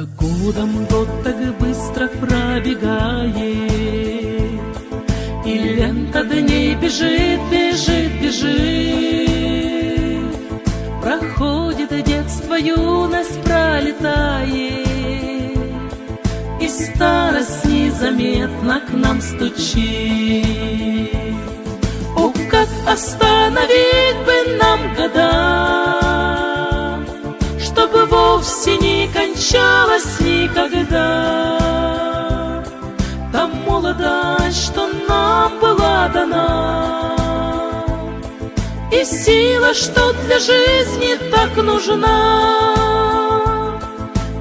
За годом год так быстро пробегает, И лента дней бежит, бежит, бежит. Проходит детство, юность пролетает, И старость незаметно к нам стучит. О, как остановить бы нам года, не кончалась никогда. Та молодость, что нам была дана, И сила, что для жизни так нужна.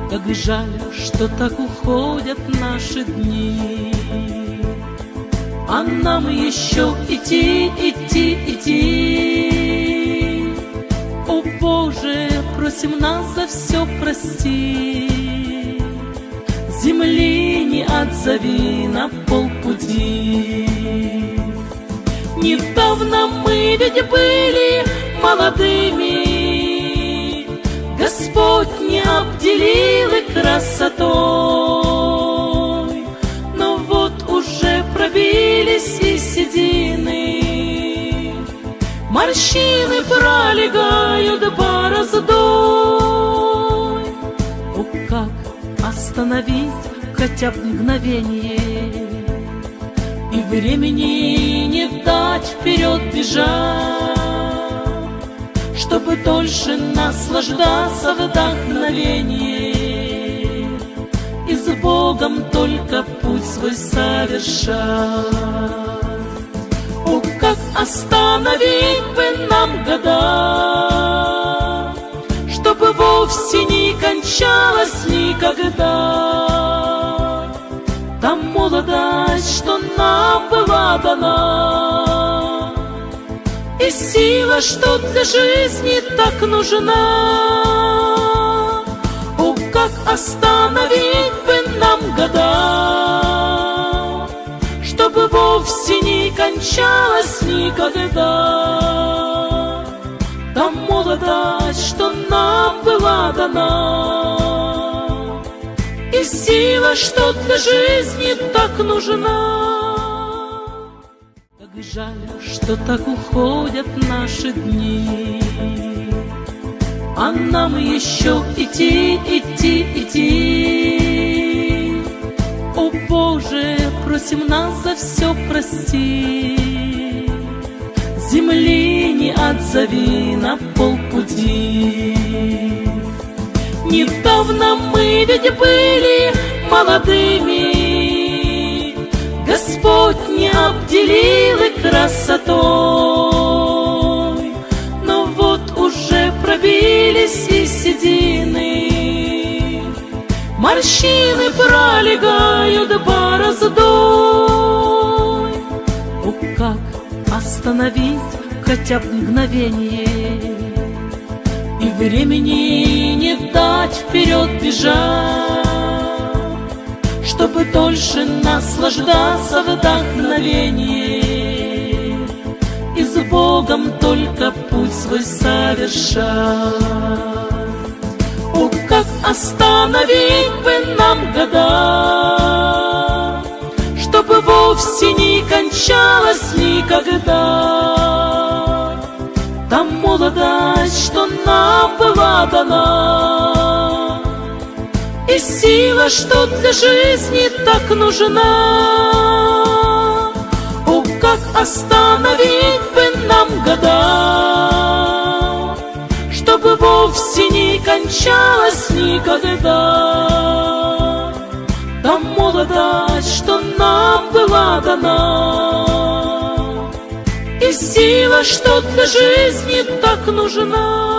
Как жаль, что так уходят наши дни, А нам еще идти, идти, идти. Боже, просим нас за все прости. Земли не отзови на полпути. Недавно мы ведь были молодыми, Господь не обделил и красотой, Но вот уже пробились и седины, Морщины пролегают бороздой. Как остановить хотя бы мгновение. И времени не дать вперед бежать, Чтобы дольше наслаждаться вдохновением. И с Богом только путь свой совершать. О, как остановить бы нам года, вовсе не кончалась никогда Та молодость, что нам была дана, И сила, что для жизни так нужна. О, как остановить бы нам года, Чтобы вовсе не кончалась никогда Молодость, что нам была дана, И сила, что для жизни так нужна. Как жаль, что так уходят наши дни, А нам еще идти, идти, идти. О Боже, просим нас за все прости. Земли не отзови на полпути. Недавно мы ведь были молодыми, Господь не обделил и красотой, Но вот уже пробились и седины, Морщины пролегают бороздой. О, как остановить хотя бы мгновение времени не дать вперед бежать Чтобы дольше наслаждаться вдохновением. И с Богом только путь свой совершать. О, как остановить бы нам года, Чтобы вовсе не кончалась никогда молодость, что нам была дана, И сила, что для жизни так нужна. О, как остановить бы нам года, Чтобы вовсе не кончалась никогда. Та молодость, что нам была дана, Сила, что для жизни так нужна.